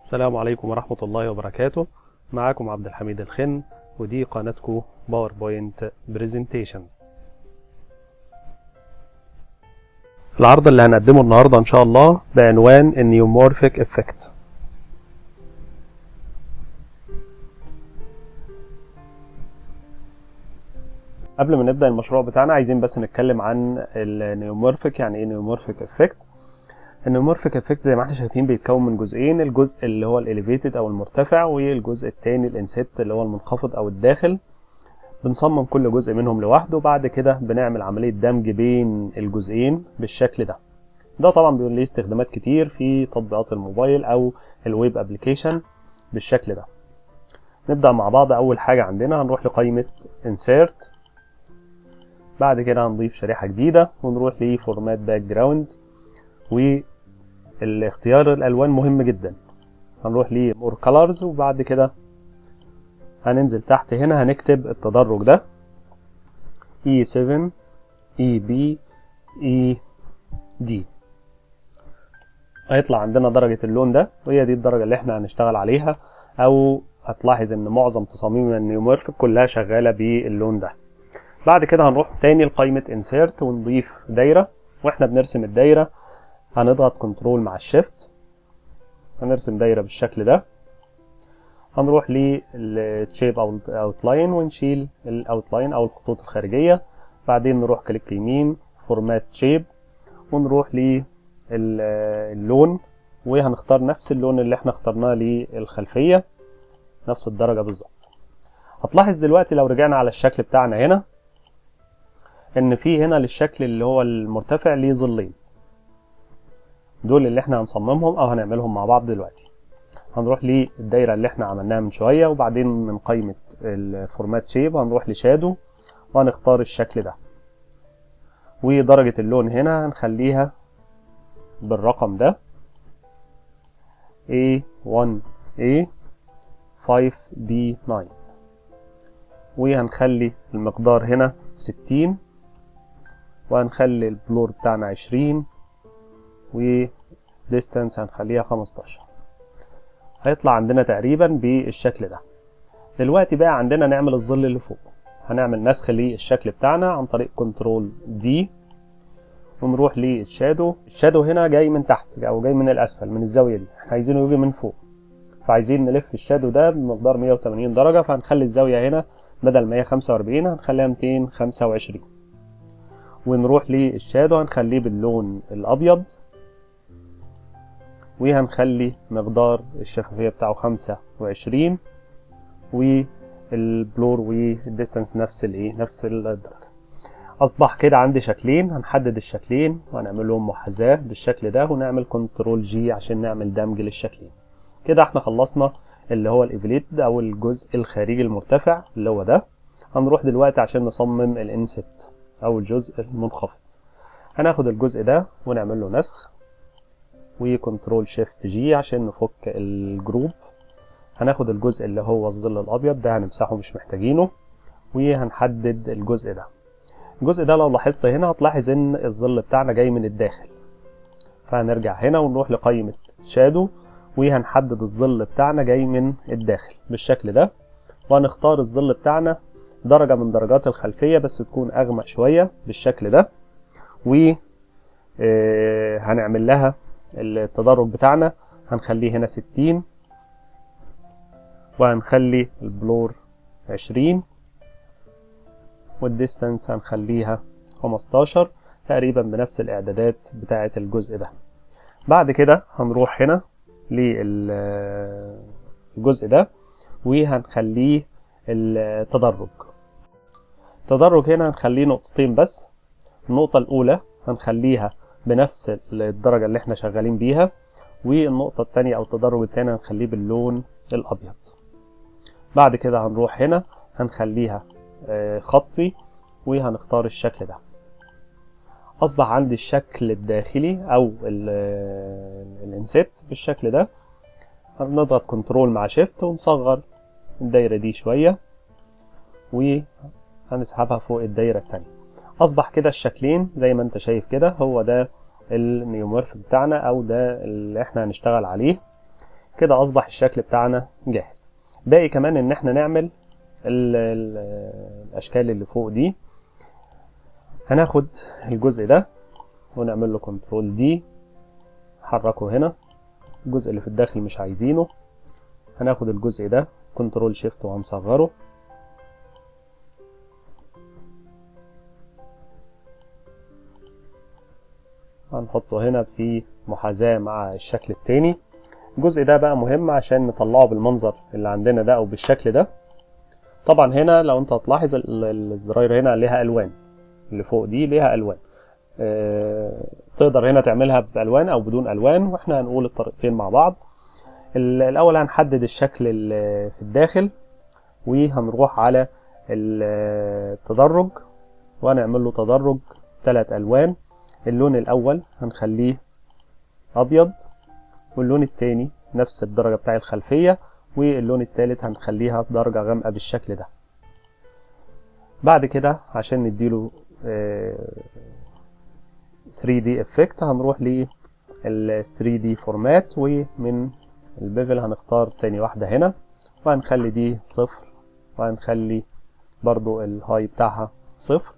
السلام عليكم ورحمة الله وبركاته. معاكم عبد الحميد الخن ودي قناتكم PowerPoint Presentations العرض اللي هنقدمه النهاردة إن شاء الله بعنوان ال neumorphic effect قبل ما نبدأ المشروع بتاعنا عايزين بس نتكلم عن ال neumorphic يعني إيه neumorphic effect ال neumorphic effect زي ما إحنا شايفين بيتكون من جزئين الجزء اللي هو ال elevated أو المرتفع والجزء التاني ال inset اللي هو المنخفض أو الداخل. بنصمم كل جزء منهم لوحده وبعد كده بنعمل عملية دمج بين الجزئين بالشكل ده. ده طبعا بيكون ليه استخدامات كتير في تطبيقات الموبايل أو ال web application بالشكل ده. نبدأ مع بعض. أول حاجة عندنا هنروح لقائمة insert. بعد كده هنضيف شريحة جديدة ونروح ل format background والاختيار الألوان مهم جدا. هنروح ل more colors وبعد كده هننزل تحت هنا هنكتب التدرج ده. E7 EB ED هيطلع عندنا درجة اللون ده وهي دي الدرجة اللي إحنا هنشتغل عليها أو هتلاحظ إن معظم تصاميم ال neumorphic كلها شغالة باللون ده. بعد كده هنروح تاني لقائمة insert ونضيف دايرة وإحنا بنرسم الدايرة هنضغط control مع ال shift هنرسم دايرة بالشكل ده. هنروح لل shape أو ال outline ونشيل ال outline أو الخطوط الخارجية. بعدين نروح click يمين format shape ونروح للون وهنختار نفس اللون اللي إحنا اخترناه للخلفية. نفس الدرجة بالظبط. هتلاحظ دلوقتي لو رجعنا على الشكل بتاعنا هنا إن في هنا للشكل اللي هو المرتفع ليه ظلين. دول اللي إحنا هنصممهم أو هنعملهم مع بعض دلوقتي. هنروح للدايره اللي إحنا عملناها من شوية وبعدين من قائمه ال format shape هنروح ل shadow وهنختار الشكل ده. ودرجة اللون هنا هنخليها بالرقم ده. A1A 5B9 وهنخلي المقدار هنا 60 وهنخلي البلور بتاعنا 20 و distance هنخليها 15 هيطلع عندنا تقريبا بالشكل ده. دلوقتي بقى عندنا نعمل الظل اللي فوق. هنعمل نسخ للشكل بتاعنا عن طريق كنترول دي ونروح لل shadow. ال shadow هنا جاي من تحت أو جاي من الأسفل من الزاوية دي. إحنا عايزينه يجي من فوق. فعايزين نلف ال shadow ده بمقدار 180 درجة فهنخلي الزاوية هنا بدل 145 هنخليها 225 ونروح لل shadow هنخليه باللون الأبيض. وهنخلي مقدار الشفافية بتاعه خمسة وعشرين وال blur وال distance نفس الايه نفس الدرجة. أصبح كده عندي شكلين هنحدد الشكلين وهنعمل لهم محاذاة بالشكل ده ونعمل control G عشان نعمل دمج للشكلين. كده إحنا خلصنا اللي هو الايفليت أو الجزء الخارجي المرتفع اللي هو ده. هنروح دلوقتي عشان نصمم ال inset أو الجزء المنخفض. هناخد الجزء ده ونعمل له نسخ. و control shift G عشان نفك ال group. هناخد الجزء اللي هو الظل الأبيض ده هنمسحه مش محتاجينه وهنحدد الجزء ده. الجزء ده لو لاحظت هنا هتلاحظ إن الظل بتاعنا جاي من الداخل. فهنرجع هنا ونروح لقائمة شادو وهنحدد الظل بتاعنا جاي من الداخل بالشكل ده. وهنختار الظل بتاعنا درجة من درجات الخلفية بس تكون أغمق شوية بالشكل ده. و هنعمل لها التدرج بتاعنا هنخليه هنا 60 وهنخلي البلور 20 والديستانس هنخليها 15 تقريبا بنفس الاعدادات بتاعة الجزء ده. بعد كده هنروح هنا للجزء ده وهنخليه التدرج. التدرج هنا هنخليه نقطتين بس النقطة الأولى هنخليها بنفس الدرجة اللي إحنا شغالين بيها. والنقطة التانية أو التدرج التاني هنخليه باللون الأبيض. بعد كده هنروح هنا هنخليها خطي وهنختار الشكل ده. أصبح عندي الشكل الداخلي أو ال inset بالشكل ده. هنضغط control مع shift ونصغر الدايرة دي شوية. وهنسحبها فوق الدايرة التانية. أصبح كده الشكلين زي ما أنت شايف كده هو ده ال neumorph بتاعنا أو ده اللي إحنا هنشتغل عليه. كده اصبح الشكل بتاعنا جاهز. باقي كمان ان إحنا نعمل ال ال الاشكال اللي فوق دي. هناخد الجزء ده ونعمل له Control D نحركه هنا. الجزء اللي في الداخل مش عايزينه. هناخد الجزء ده Control Shift وهنصغره. هنحطه هنا في محاذاة مع الشكل التاني. الجزء ده بقى مهم عشان نطلعه بالمنظر اللي عندنا ده أو بالشكل ده. طبعا هنا لو أنت هتلاحظ الزراير هنا ليها ألوان. اللي فوق دي ليها ألوان. آه تقدر هنا تعملها بألوان أو بدون ألوان وإحنا هنقول الطريقتين مع بعض. الأول هنحدد الشكل اللي في الداخل وهنروح على التدرج وهنعمل له تدرج ثلاث ألوان. اللون الأول هنخليه أبيض واللون التاني نفس الدرجة بتاع الخلفية واللون التالت هنخليها درجة غامقة بالشكل ده. بعد كده عشان نديله 3D effect هنروح لل 3D format ومن ال bevel هنختار تاني واحدة هنا وهنخلي دي صفر وهنخلي برضو الهاي بتاعها صفر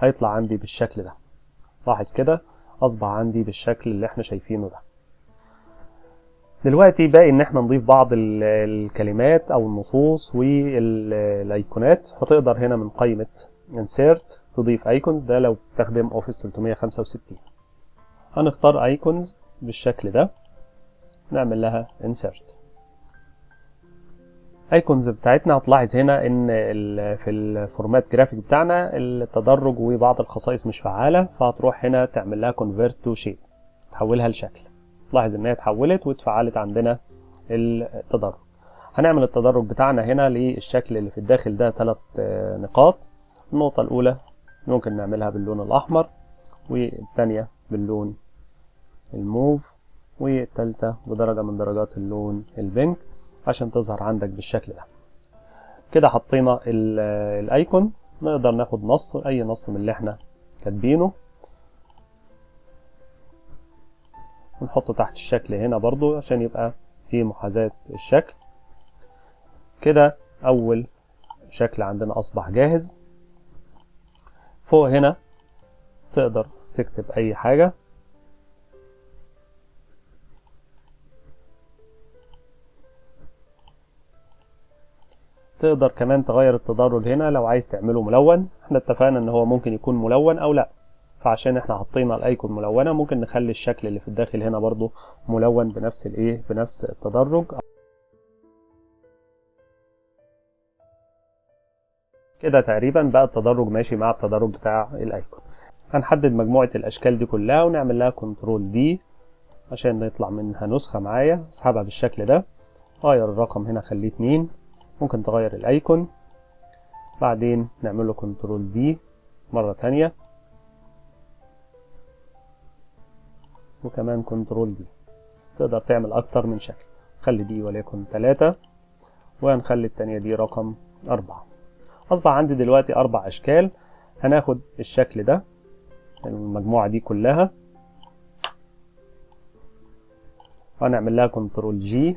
هيطلع عندي بالشكل ده. لاحظ كده أصبح عندي بالشكل اللي إحنا شايفينه ده. دلوقتي باقي إن إحنا نضيف بعض الكلمات أو النصوص والايقونات هتقدر هنا من قائمة insert تضيف icons ده لو بتستخدم Office 365 هنختار icons بالشكل ده. نعمل لها insert. icons بتاعتنا. هتلاحظ هنا إن في ال format graphic بتاعنا التدرج وبعض الخصائص مش فعالة فهتروح هنا تعمل لها convert to shape تحولها لشكل. لاحظ إن هي اتحولت واتفعلت عندنا التدرج. هنعمل التدرج بتاعنا هنا للشكل اللي في الداخل ده ثلاث نقاط. النقطة الأولى ممكن نعملها باللون الأحمر والثانية باللون الموف والثالثة بدرجة من درجات اللون البنك عشان تظهر عندك بالشكل ده. كده حطينا الايكون نقدر ناخد نص أي نص من اللي إحنا كاتبينه. ونحطه تحت الشكل هنا برضو عشان يبقى في محاذاة الشكل. كده أول شكل عندنا أصبح جاهز. فوق هنا تقدر تكتب أي حاجة. تقدر كمان تغير التدرج هنا لو عايز تعمله ملون. إحنا اتفقنا ان هو ممكن يكون ملون أو لا. فعشان إحنا حطينا الايكون ملونة ممكن نخلي الشكل اللي في الداخل هنا برضو ملون بنفس الايه بنفس التدرج. كده تقريبا بقى التدرج ماشي مع التدرج بتاع ال icon. هنحدد مجموعة الاشكال دي كلها ونعمل لها Control D عشان يطلع منها نسخة معايا. اسحبها بالشكل ده. غير الرقم هنا خليه 2 ممكن تغير ال icon. بعدين نعمل له Control D مرة تانية. وكمان Control D تقدر تعمل أكتر من شكل. خلي دي وليكن 3 وهنخلي التانية دي رقم 4 أصبح عندي دلوقتي أربع أشكال. هناخد الشكل ده. المجموعة دي كلها. وهنعمل لها Control G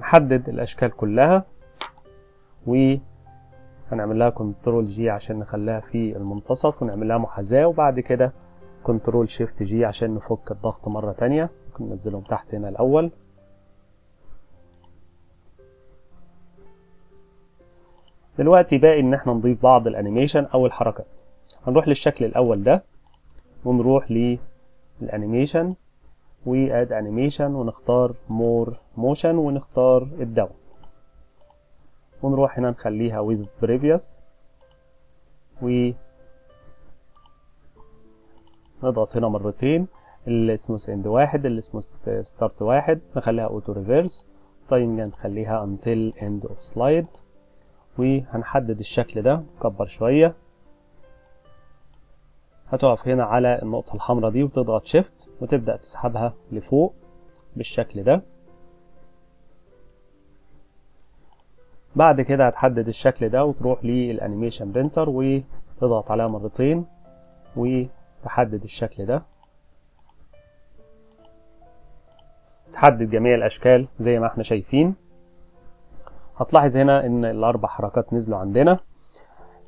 هنحدد الأشكال كلها وهنعمل لها Control G عشان نخليها في المنتصف ونعمل لها محاذاة وبعد كده Control Shift G عشان نفك الضغط مرة تانية. ممكن ننزلهم تحت هنا الأول. دلوقتي باقي إن إحنا نضيف بعض ال animation أو الحركات. هنروح للشكل الأول ده ونروح لل animation. و add animation ونختار more motion ونختار ال down ونروح هنا نخليها with previous. و نضغط هنا مرتين. ال smooth end واحد ال smooth start واحد. نخليها auto reverse timing نخليها until end of slide. وهنحدد الشكل ده نكبر شوية. هتقف هنا على النقطة الحمراء دي وتضغط Shift وتبدأ تسحبها لفوق بالشكل ده. بعد كده هتحدد الشكل ده وتروح لل animation painter وتضغط عليها مرتين وتحدد الشكل ده. تحدد جميع الأشكال زي ما إحنا شايفين. هتلاحظ هنا إن الأربع حركات نزلوا عندنا.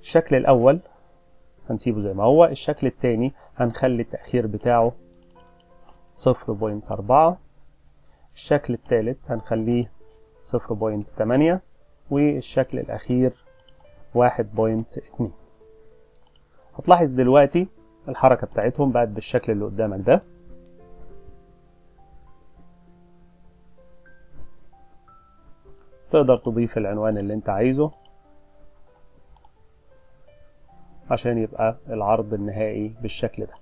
الشكل الأول هنسيبه زي ما هو. الشكل التاني هنخلي التأخير بتاعه صفر point أربعة. الشكل التالت هنخليه صفر point تمانية. والشكل الأخير واحد point اتنين. هتلاحظ دلوقتي الحركة بتاعتهم بقت بالشكل اللي قدامك ده. تقدر تضيف العنوان اللي انت عايزه. عشان يبقى العرض النهائي بالشكل ده.